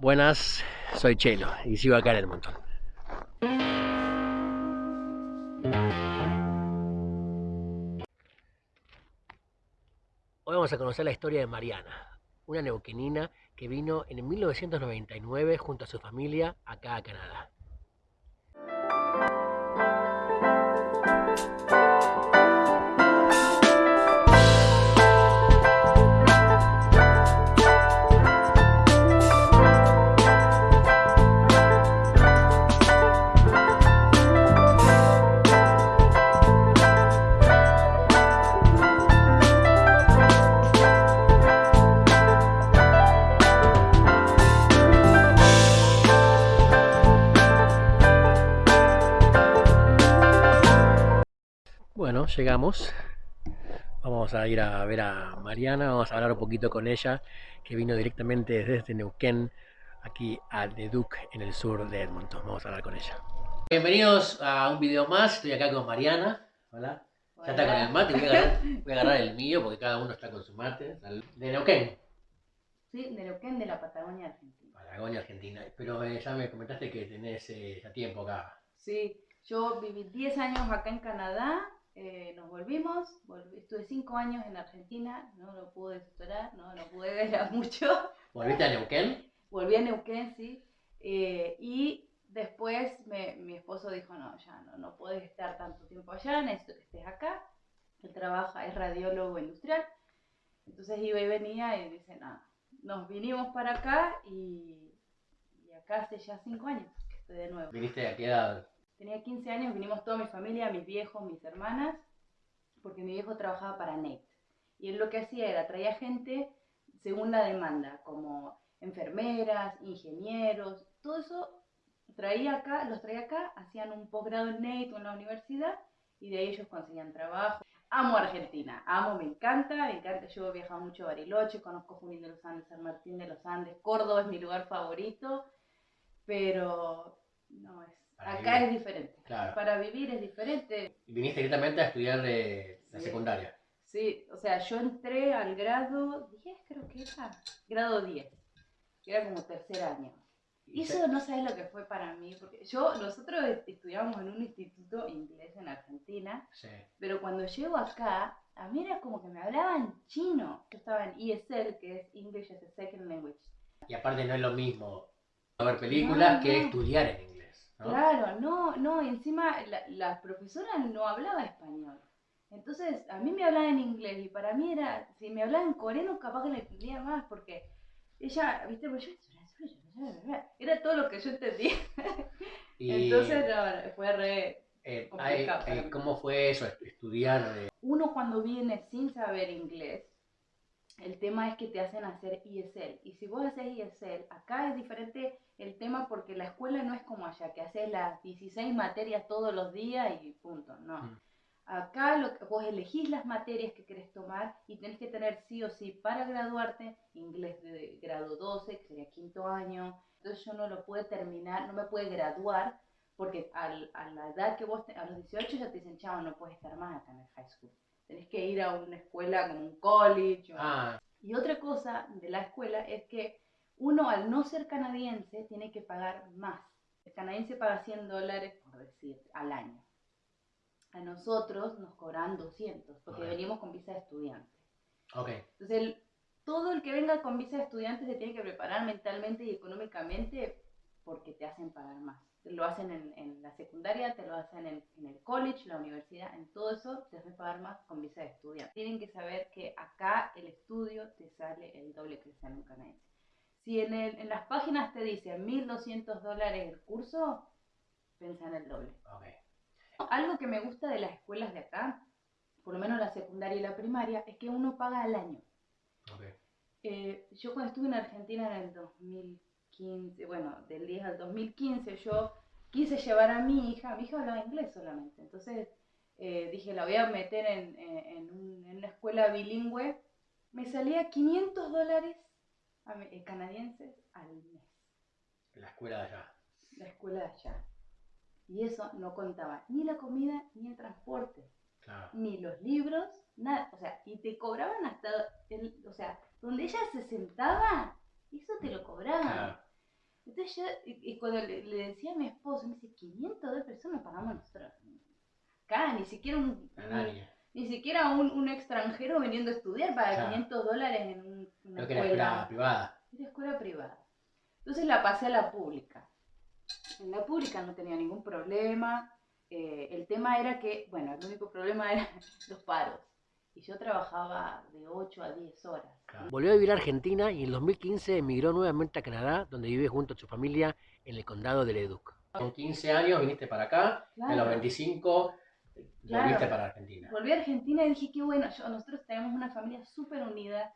Buenas, soy Chelo y sigo acá en el montón. Hoy vamos a conocer la historia de Mariana, una neuquenina que vino en 1999 junto a su familia acá a Canadá. Llegamos. Vamos a ir a ver a Mariana, vamos a hablar un poquito con ella, que vino directamente desde Neuquén, aquí a Leduc, en el sur de Edmonton. Vamos a hablar con ella. Bienvenidos a un video más, estoy acá con Mariana. Hola. Ya está con el mate, voy a, agarrar, voy a agarrar el mío porque cada uno está con su mate. De Neuquén. Sí, de Neuquén, de la Patagonia Argentina. Patagonia Argentina. Pero eh, ya me comentaste que tenés eh, ya tiempo acá. Sí, yo viví 10 años acá en Canadá eh, nos volvimos, estuve cinco años en Argentina, no lo pude superar, no, no pude ver mucho. ¿Volviste a Neuquén? Volví a Neuquén, sí. Eh, y después mi esposo dijo, no, ya no, no puedes estar tanto tiempo allá, necesito que estés acá. Él trabaja, es radiólogo industrial. Entonces iba y venía y dice, no, nos vinimos para acá y, y acá hace ya cinco años que estoy de nuevo. ¿Viniste a qué edad? Tenía 15 años, vinimos toda mi familia, mis viejos, mis hermanas, porque mi viejo trabajaba para Nate. Y él lo que hacía era, traía gente según la demanda, como enfermeras, ingenieros, todo eso traía acá, los traía acá, hacían un posgrado en o en la universidad y de ahí ellos conseguían trabajo. Amo Argentina, amo, me encanta, me encanta, yo he viajado mucho a Bariloche, conozco Junín de los Andes, San Martín de los Andes, Córdoba es mi lugar favorito, pero no es Acá es diferente. Para vivir es diferente. ¿Viniste directamente a estudiar de la secundaria? Sí, o sea, yo entré al grado 10, creo que era. Grado 10. Que era como tercer año. Y eso no sabes lo que fue para mí, porque yo, nosotros estudiábamos en un instituto inglés en Argentina, sí. pero cuando llego acá, a mí era como que me hablaban chino. Yo estaba en ESL, que es English as a Second Language. Y aparte no es lo mismo ver películas que estudiar en inglés. Claro, no, no, encima la, profesora no hablaba español. Entonces, a mí me hablaba en inglés y para mí era, si me hablaba en coreano, capaz que le entendía más porque ella, viste, pues yo, era todo lo que yo entendía. Entonces, no, fue re eh. Eh, ¿Cómo fue eso, estudiar? Uno cuando viene sin saber inglés, el tema es que te hacen hacer ESL. Y si vos haces ESL, acá es diferente el tema porque la escuela no es como allá, que haces las 16 materias todos los días y punto, no. Mm. Acá lo que, vos elegís las materias que querés tomar y tenés que tener sí o sí para graduarte inglés de grado 12, que sería quinto año. Entonces yo no lo puedo terminar, no me puede graduar porque al, a la edad que vos, a los 18 ya te dicen, chao, no puedes estar más acá en el high school tenés que ir a una escuela como un college. Ah. Y otra cosa de la escuela es que uno al no ser canadiense tiene que pagar más. El canadiense paga 100 dólares, por decir, al año. A nosotros nos cobran 200 porque venimos con visa de estudiante. Okay. Entonces, todo el que venga con visa de estudiante se tiene que preparar mentalmente y económicamente porque te hacen pagar más lo hacen en, la secundaria, te lo hacen en, el college, la universidad, en todo eso te hacen pagar más con visa de estudiante. Tienen que saber que acá el estudio te sale el doble que sale un canadiense. Si en, en las páginas te dice 1.200 dólares el curso, piensa en el doble. Algo que me gusta de las escuelas de acá, por lo menos la secundaria y la primaria, es que uno paga al año. Eh, yo cuando estuve en Argentina en el 2000 bueno, del 10 al 2015 yo quise llevar a mi hija, mi hija hablaba inglés solamente, entonces eh, dije, la voy a meter en, en, una escuela bilingüe, me salía 500 dólares eh, canadienses al mes. La escuela de allá. La escuela de allá. Y eso no contaba ni la comida ni el transporte. Ni los libros, nada. O sea, y te cobraban hasta, el, o sea, donde ella se sentaba, eso te lo cobraban. Entonces yo, y, cuando le, decía a mi esposo, me dice, 500 dólares, eso no pagamos nosotros. Acá, ni siquiera un, ni siquiera un, un, extranjero viniendo a estudiar para 500 dólares en un, una escuela. Que era escuela privada. Era escuela privada. Entonces la pasé a la pública. En la pública no tenía ningún problema. Eh, el tema era que, bueno, el único problema era los paros. Y yo trabajaba de 8 a 10 horas. Volvió a vivir a Argentina y en 2015 emigró nuevamente a Canadá, donde vive junto a su familia en el condado de Leduc. Con 15 años viniste para acá, claro. en los 25 volviste para Argentina. Volví a Argentina y dije, qué bueno, yo, nosotros tenemos una familia súper unida.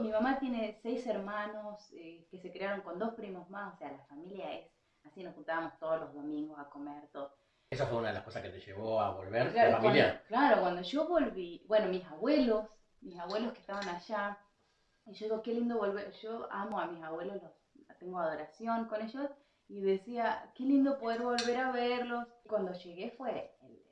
mi mamá tiene seis hermanos eh, que se crearon con dos primos más, o sea, la familia es así, nos juntábamos todos los domingos a comer, todo. ¿Esa fue una de las cosas que te llevó a volver claro, la familia? claro, cuando yo volví, bueno, mis abuelos, mis abuelos que estaban allá, y yo digo, qué lindo volver, yo amo a mis abuelos, los, tengo adoración con ellos, y decía, qué lindo poder volver a verlos. Cuando llegué fue el,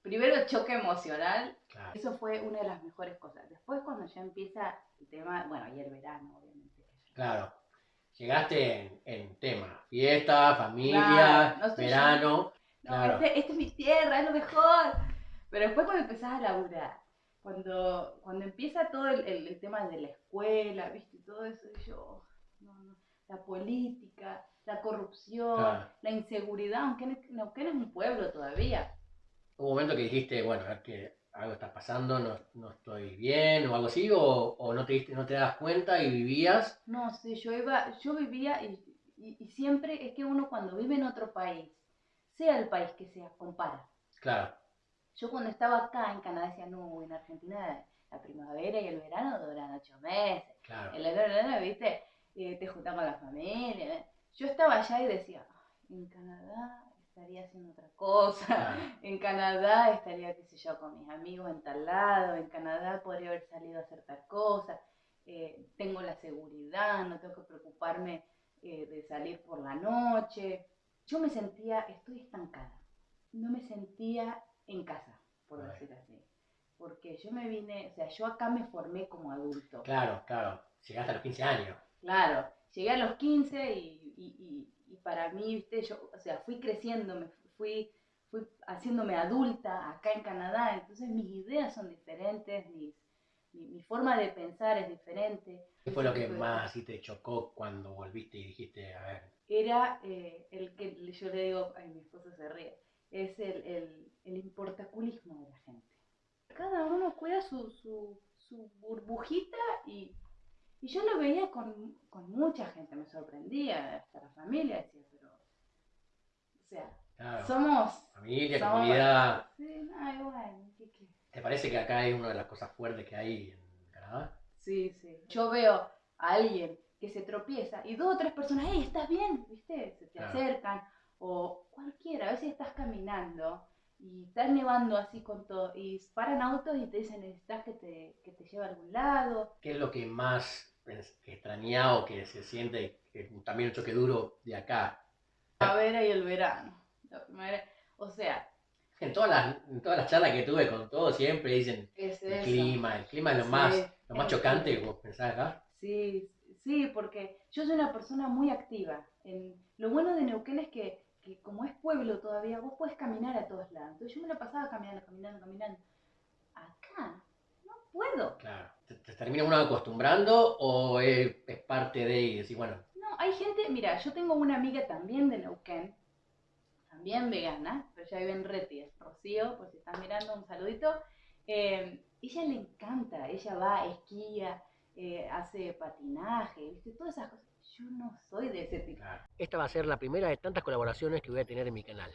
primero el choque emocional, eso fue una de las mejores cosas. Después cuando ya empieza el tema, bueno, y el verano, obviamente. Claro, llegaste en, tema, fiesta, familia, verano. No, este, esta es mi tierra, es lo mejor. Pero después cuando empezás a laburar, cuando, cuando empieza todo el, el, tema de la escuela, ¿viste? Todo eso, yo, no, no, la política, la corrupción, la inseguridad, aunque Neuquén es un pueblo todavía. un momento que dijiste, bueno, a que algo está pasando, no, no, estoy bien o algo así, o, o, no, te diste, no te das cuenta y vivías? No, sí, yo, iba, yo vivía y, y, y siempre es que uno cuando vive en otro país, sea el país que sea, compara. Claro. Yo cuando estaba acá en Canadá decía, no, en Argentina la primavera y el verano duran ocho meses. Claro. El verano, viste, eh, te juntamos con la familia. Yo estaba allá y decía, en Canadá estaría haciendo otra cosa, en Canadá estaría, qué sé yo, con mis amigos en tal lado, en Canadá podría haber salido a hacer tal cosa, eh, tengo la seguridad, no tengo que preocuparme eh, de salir por la noche yo me sentía, estoy estancada, no me sentía en casa, por decir así. Porque yo me vine, o sea, yo acá me formé como adulto. Claro, claro, llegaste a los 15 años. Claro, llegué a los 15 y, y, y, para mí, viste, yo, o sea, fui creciendo, me fui, fui haciéndome adulta acá en Canadá, entonces mis ideas son diferentes, mis, mi, forma de pensar es diferente. ¿Qué fue lo que más así te chocó cuando volviste y dijiste, a ver, era eh, el que yo le digo, ay, mi esposo se ríe, es el, el, el importaculismo de la gente. Cada uno cuida su, su, su burbujita y, y, yo lo veía con, con, mucha gente, me sorprendía, hasta la familia decía, pero, o sea, somos... Familia, comunidad. Sí, ay, bueno, ¿Te parece que acá hay una de las cosas fuertes que hay en Canadá? Sí, sí. Yo veo a alguien que se tropieza y dos o tres personas, hey, ¿estás bien? ¿Viste? Se te acercan. O cualquiera, a veces estás caminando y estás nevando así con todo y paran autos y te dicen, necesitas que te, que te lleve a algún lado. ¿Qué es lo que más extrañado que se siente, que también un choque duro de acá? La vera y el verano. o sea, en todas las, en todas las charlas que tuve con todos siempre dicen el clima, el clima es lo más, lo más chocante, vos pensás acá. Sí, Sí, porque yo soy una persona muy activa. En, lo bueno de Neuquén es que, que, como es pueblo todavía, vos puedes caminar a todos lados. Entonces yo me la pasaba caminando, caminando, caminando. Acá no puedo. Claro. ¿Te, termina uno acostumbrando o es, parte de y decir, bueno? No, hay gente, mira, yo tengo una amiga también de Neuquén, también vegana, pero ella vive en Reti, es Rocío, por si están mirando, un saludito. Eh, ella le encanta, ella va, esquía, eh, hace patinaje, ¿viste? Todas esas cosas. Yo no soy de ese tipo. Esta va a ser la primera de tantas colaboraciones que voy a tener en mi canal.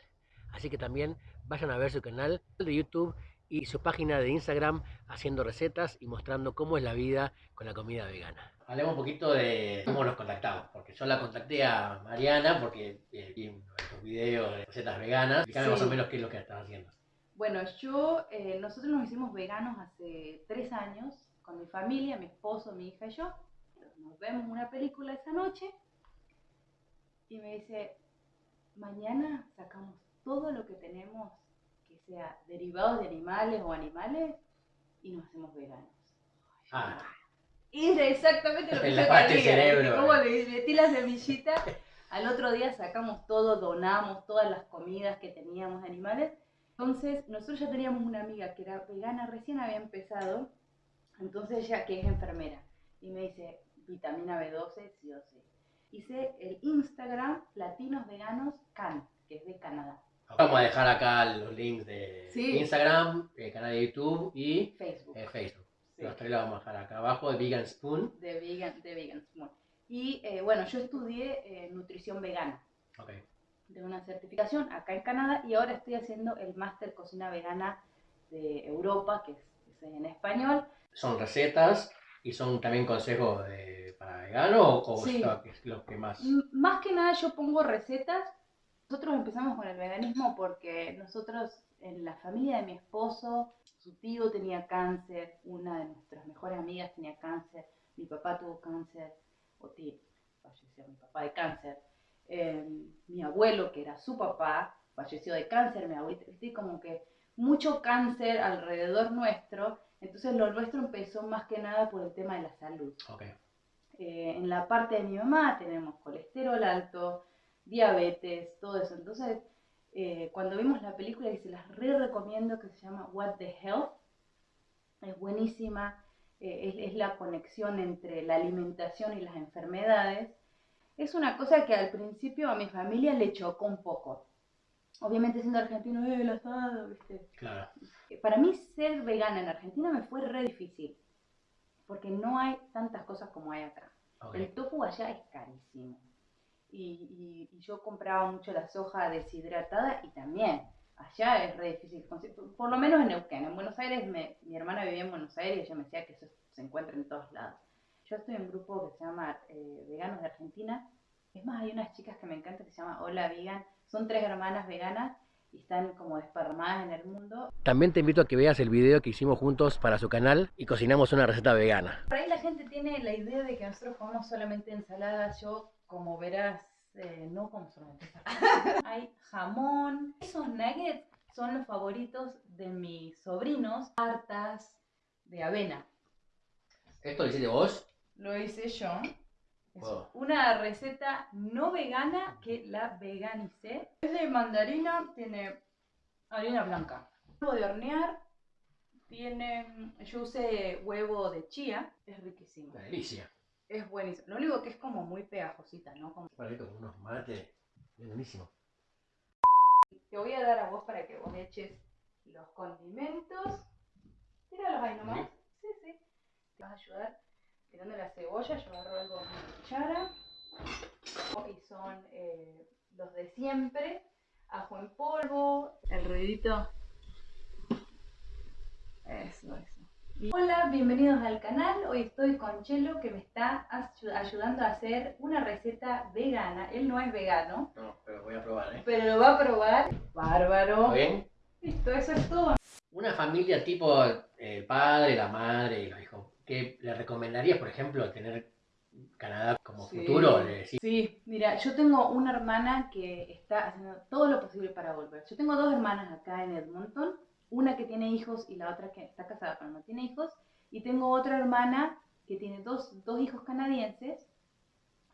Así que también vayan a ver su canal de YouTube y su página de Instagram haciendo recetas y mostrando cómo es la vida con la comida vegana. Hablemos un poquito de cómo nos contactamos, porque yo la contacté a Mariana porque eh, vi estos videos de recetas veganas. Explícame más o menos qué es lo que estás haciendo. Bueno, yo, eh, nosotros nos hicimos veganos hace tres años con mi familia, mi esposo, mi hija y yo. Nos vemos una película esa noche y me dice, mañana sacamos todo lo que tenemos que sea derivados de animales o animales y nos hacemos veganos. Ah. Y es exactamente lo que yo quería. Como le metí la semillita Al otro día sacamos todo, donamos todas las comidas que teníamos de animales. Entonces, nosotros ya teníamos una amiga que era vegana, recién había empezado, entonces ella que es enfermera, y me dice, vitamina B12, sí o sí. Hice el Instagram Latinos Veganos Can, que es de Canadá. Vamos a dejar acá los links de Sí. Instagram, el canal de YouTube y Facebook. eh, Facebook. Sí. Los tres los vamos a dejar acá abajo de Vegan Spoon. de vegan, de vegan Spoon. Y eh, bueno, yo estudié eh, nutrición vegana. Ok. Tengo una certificación acá en Canadá y ahora estoy haciendo el máster cocina vegana de Europa, que es en español. ¿Son recetas y son también consejos de- para veganos o, Sí. es lo que, más? M- Más que nada yo pongo recetas. Nosotros empezamos con el veganismo porque nosotros en la familia de mi esposo, su tío tenía cáncer, una de nuestras mejores amigas tenía cáncer, mi papá tuvo cáncer, o tío, falleció mi papá de cáncer. Eh, mi abuelo, que era su papá, falleció de cáncer, mi ¿viste? como que mucho cáncer alrededor nuestro, entonces lo nuestro empezó más que nada por el tema de la salud. Ok. Eh, en la parte de mi mamá tenemos colesterol alto, diabetes, todo eso. Entonces, eh, cuando vimos la película, y se las re recomiendo, que se llama What the Health, es buenísima, eh, es, es la conexión entre la alimentación y las enfermedades. Es una cosa que al principio a mi familia le chocó un poco. Obviamente siendo argentino, eh, el asado, ¿viste? Claro. Para mí ser vegana en Argentina me fue re difícil, porque no hay tantas cosas como hay acá. ok. El tofu allá es carísimo. Y, y- y yo compraba mucho la soja deshidratada y también allá es re difícil por lo menos en Neuquén. En Buenos Aires, me- mi hermana vivía en Buenos Aires y ella me decía que eso se encuentra en todos lados. Yo estoy en un grupo que se llama eh, Veganos de Argentina. Es más, hay unas chicas que me encantan que se llama Hola Vegan. Son tres hermanas veganas y están como desparramadas en el mundo. También te invito a que veas el video que hicimos juntos para su canal y cocinamos una receta vegana. Por ahí la gente tiene la idea de que nosotros comemos solamente ensaladas. Yo, como verás, eh, no como solamente ensaladas. Hay jamón. Esos nuggets son los favoritos de mis sobrinos. Tartas de avena. ¿Esto lo hiciste vos? Lo hice yo. Es Wow. una receta no vegana que la veganicé. Es de mandarina, tiene harina blanca. Huevo de hornear, tiene, yo usé huevo de chía, es riquísimo. Delicia. Es buenísimo. Lo único que es como muy pegajosita, ¿no? Como- Para con unos mates. Buenísimo. Te voy a dar a vos para que vos eches los condimentos. Tíralos ahí nomás. Sí, sí. Te vas a ayudar tirando la cebolla. Yo agarro algo con mi cuchara. Y son eh, los de siempre. Ajo en polvo. El ruidito. Eso, eso. Hola, bienvenidos al canal. Hoy estoy con Chelo que me está ayu- ayudando a hacer una receta vegana. Él no es vegano, No, pero voy a probar, ¿eh? pero lo va a probar. Bárbaro. ¿Está bien? Listo, eso es todo. Una familia tipo el padre, la madre y los hijos. ¿Qué le recomendarías, por ejemplo, tener Canadá como Sí. futuro? Sí, mira, yo tengo una hermana que está haciendo todo lo posible para volver. Yo tengo dos hermanas acá en Edmonton, una que tiene hijos y la otra que está casada pero no tiene hijos, y tengo otra hermana que tiene dos, dos hijos canadienses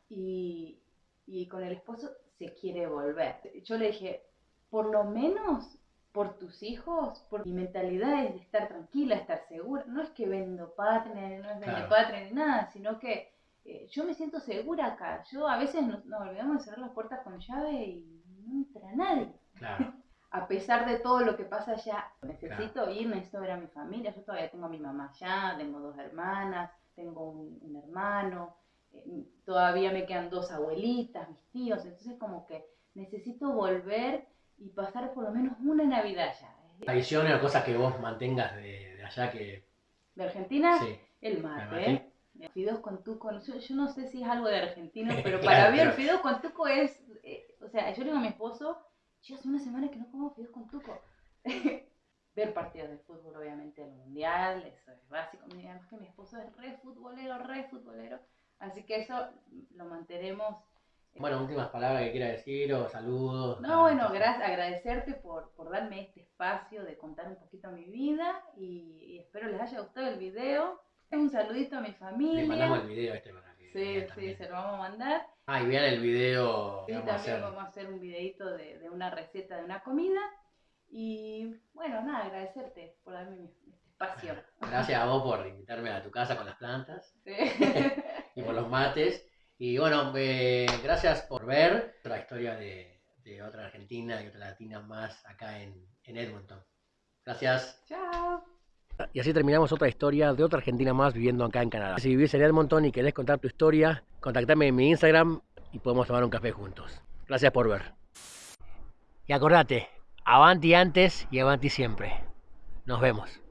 y, y con el esposo se quiere volver. Yo le dije, por lo menos por tus hijos, por mi mentalidad es de estar tranquila, estar segura. No es que vendo patria, no es vende Claro. patria ni nada, sino que eh, yo me siento segura acá. Yo a veces nos, nos olvidamos de cerrar las puertas con llave y no entra nadie. claro, A pesar de todo lo que pasa allá, necesito ir, necesito ver a mi familia. Yo todavía tengo a mi mamá allá, tengo dos hermanas, tengo un, un hermano, eh, todavía me quedan dos abuelitas, mis tíos. Entonces, como que necesito volver y pasar por lo menos una Navidad allá. tradiciones o cosas que vos mantengas de, de allá que... De Argentina, Sí, el mate. ¿eh? Fideos con tuco, yo, yo no sé si es algo de argentino, pero Claro, para mí el pero- fideo con tuco es, eh, o sea, yo le digo a mi esposo, yo hace una semana que no como fideos con tuco. Ver partidos de fútbol, obviamente, el mundial, eso es básico. Además que mi esposo es re futbolero, re futbolero, así que eso lo mantenemos. Bueno, últimas palabras que quiera decir o saludos. No, bueno, gracias, agradecerte por, por darme este espacio de contar un poquito mi vida y, y espero les haya gustado el video. Un saludito a mi familia. Le mandamos el video este para que... Sí, sí, se lo vamos a mandar. Ah, y vean el video Y también vamos a hacer un videito de, de, una receta de una comida. Y bueno, nada, agradecerte por darme este espacio. gracias a vos por invitarme a tu casa con las plantas sí. y por los mates. Y bueno, eh, gracias por ver la historia de, de, otra argentina y otra latina más acá en, en Edmonton. Gracias. Chao. Y así terminamos otra historia de otra argentina más viviendo acá en Canadá. Si vivís en Edmonton y querés contar tu historia, contactame en mi Instagram y podemos tomar un café juntos. Gracias por ver. Y acordate, avanti antes y avanti siempre. Nos vemos.